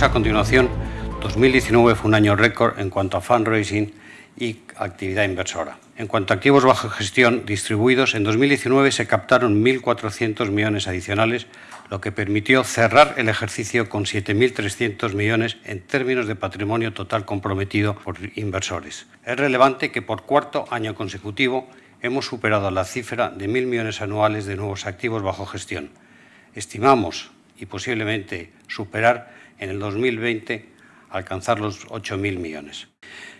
veremos a continuación, 2019 fue un año récord en cuanto a fundraising y actividad inversora. En cuanto a activos bajo gestión distribuidos, en 2019 se captaron 1.400 millones adicionales, lo que permitió cerrar el ejercicio con 7.300 millones en términos de patrimonio total comprometido por inversores. Es relevante que por cuarto año consecutivo hemos superado la cifra de 1.000 millones anuales de nuevos activos bajo gestión. Estimamos, y posiblemente superar en el 2020, alcanzar los 8.000 millones.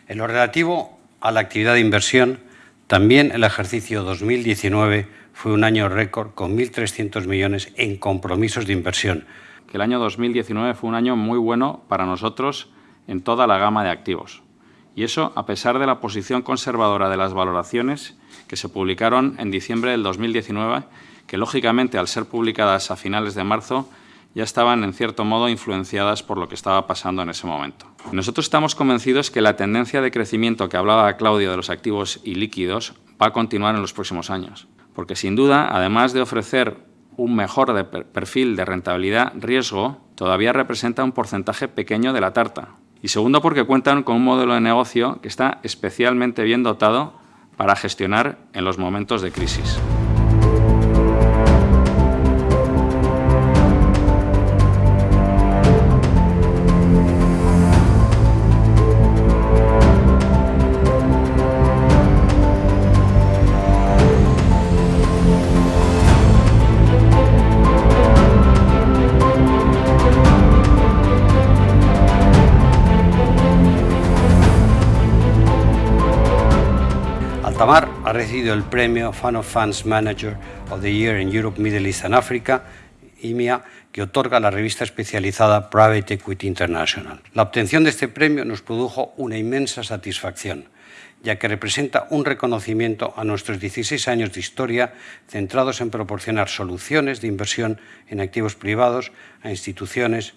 En lo relativo a la actividad de inversión, también el ejercicio 2019 fue un año récord con 1.300 millones en compromisos de inversión. El año 2019 fue un año muy bueno para nosotros en toda la gama de activos. Y eso a pesar de la posición conservadora de las valoraciones que se publicaron en diciembre del 2019, que lógicamente al ser publicadas a finales de marzo ya estaban en cierto modo influenciadas por lo que estaba pasando en ese momento. Nosotros estamos convencidos que la tendencia de crecimiento que hablaba Claudio de los activos y líquidos va a continuar en los próximos años, porque sin duda, además de ofrecer un mejor perfil de rentabilidad-riesgo, todavía representa un porcentaje pequeño de la tarta. Y segundo, porque cuentan con un modelo de negocio que está especialmente bien dotado para gestionar en los momentos de crisis. Altamar ha recibido el premio Fund of Funds Manager of the Year in Europe, Middle East and Africa, IMIA, que otorga la revista especializada Private Equity International. La obtención de este premio nos produjo una inmensa satisfacción, ya que representa un reconocimiento a nuestros 16 años de historia centrados en proporcionar soluciones de inversión en activos privados a instituciones,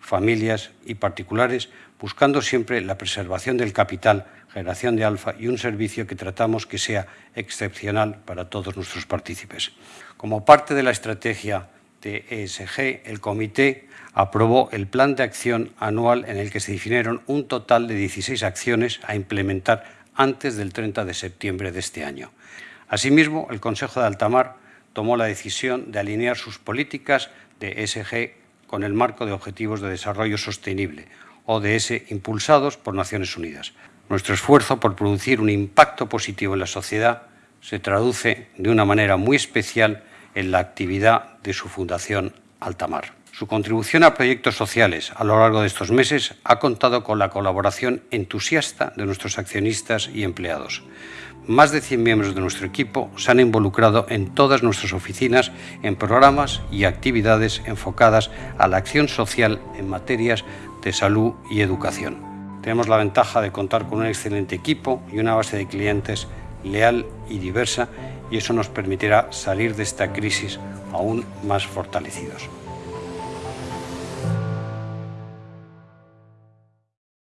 familias y particulares, buscando siempre la preservación del capital generación de alfa y un servicio que tratamos que sea excepcional para todos nuestros partícipes. Como parte de la estrategia de ESG, el comité aprobó el plan de acción anual en el que se definieron un total de 16 acciones a implementar antes del 30 de septiembre de este año. Asimismo, el Consejo de Altamar tomó la decisión de alinear sus políticas de ESG con el marco de Objetivos de Desarrollo Sostenible, ODS, impulsados por Naciones Unidas. Nuestro esfuerzo por producir un impacto positivo en la sociedad se traduce de una manera muy especial en la actividad de su Fundación Altamar. Su contribución a proyectos sociales a lo largo de estos meses ha contado con la colaboración entusiasta de nuestros accionistas y empleados. Más de 100 miembros de nuestro equipo se han involucrado en todas nuestras oficinas en programas y actividades enfocadas a la acción social en materias de salud y educación. Tenemos la ventaja de contar con un excelente equipo y una base de clientes leal y diversa y eso nos permitirá salir de esta crisis aún más fortalecidos.